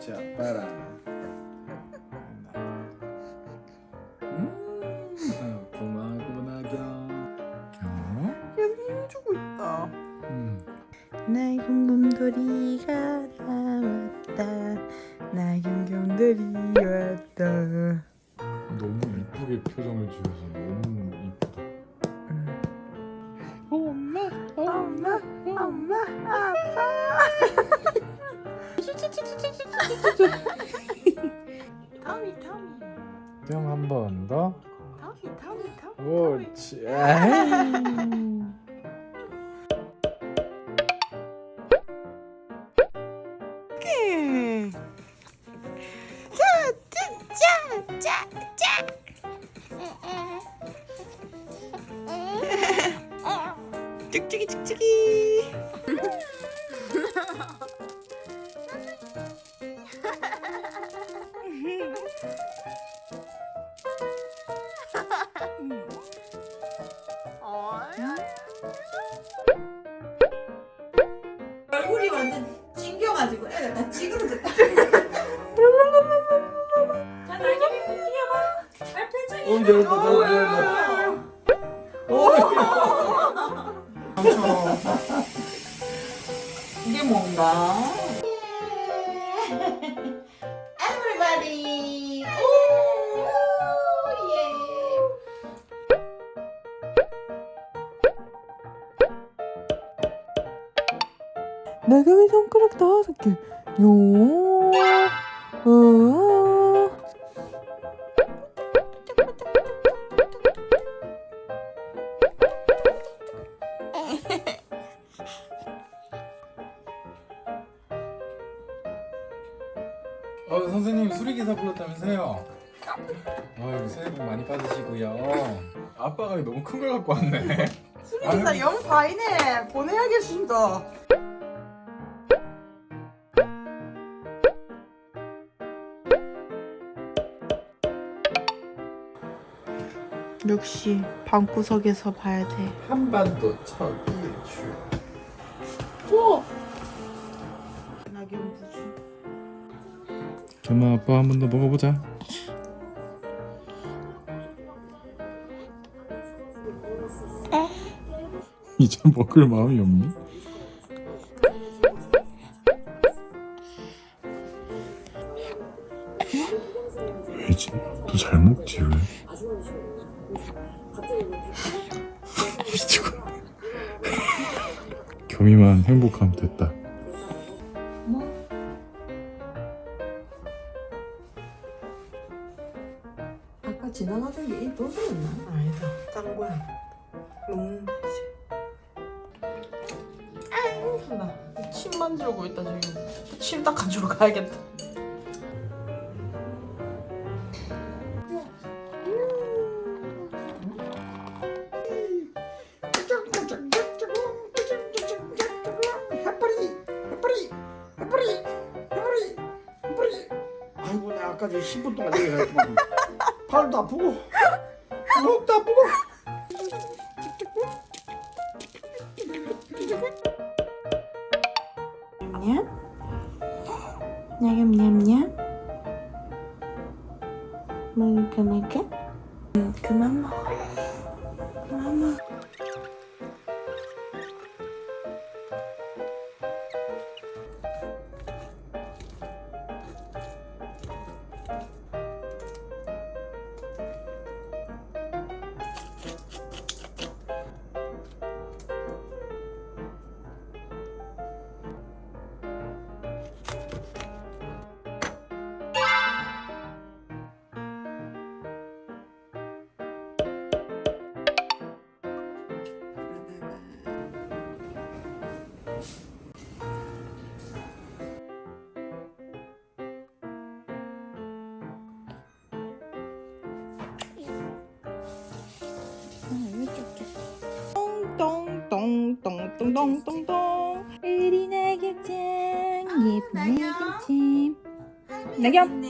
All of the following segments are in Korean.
자, 아빠랑. 음, 고마워, 나경. 경. 계속 힘주고 있다. 음. 나경곰돌이가 나왔다. 나경곰돌이 왔다. 너무 이쁘게 표정을 지어서 뿅한번 더. 타미, 타미, 타미. 옳지. 얼굴이 완전 찡겨가지고 애가 다 찌그러졌다. 자, 뛰어봐. 오, 잘했다, 잘했다, 잘했다. 이게 뭔가? 나gam이 손가락 다섯 개. 요. 어. 어, 선생님 수리기사 불렀다면서요? 아유, 새해 복 많이 받으시고요. 아빠가 너무 큰 걸 갖고 왔네. 수리기사 영 과이네. 보내야겠습니다. 역시 방구석에서 봐야 돼. 한반도 첫 일출. 낙엽 부주. 겸아 아빠 한 번 더 먹어보자. 이제 먹을 마음이 없니? 왜지? 너잘 먹지 왜? 미치고. 겸이만 행복하면 됐다. 아까 지나가던 게이 도서였나? 아니다. 짱구야. 롱지. 나 침 만지르고 있다 지금. 침 닦아주러 가야겠다. 아까 저 10분 동안 여기 했더만 팔도 아프고 목도 아프고 냠? 냠냠냠? 먹을까 말까? 음, 그만 먹어. 똥똥똥똥 우리 나경짱 예쁜 나경찜 나경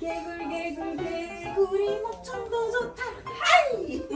개굴 개굴 개굴이 목청도 좋다 하이